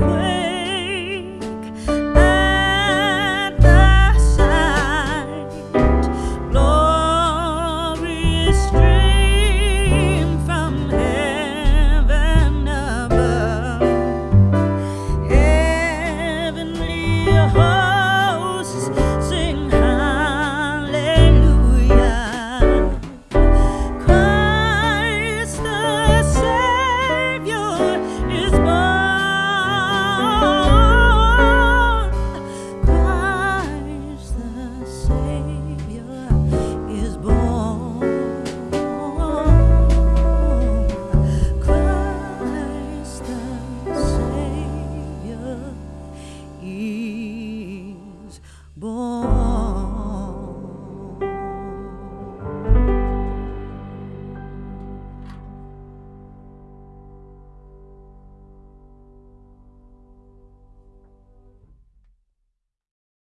会 you.